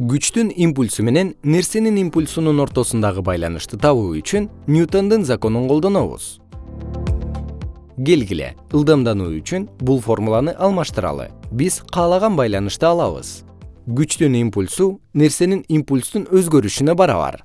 күчтүн импульсу менен нерсенин импульсунун ортосундагы байланышты табуу үчүн ньютондун законун колдонобуз. Келгиле ылдамдануу үчүн бул формуланы алмаштыралы. Биз каалаган байланышты алабыз. Күчтүн импульсу нерсенин импульстун өзгөрүшүнө барабар.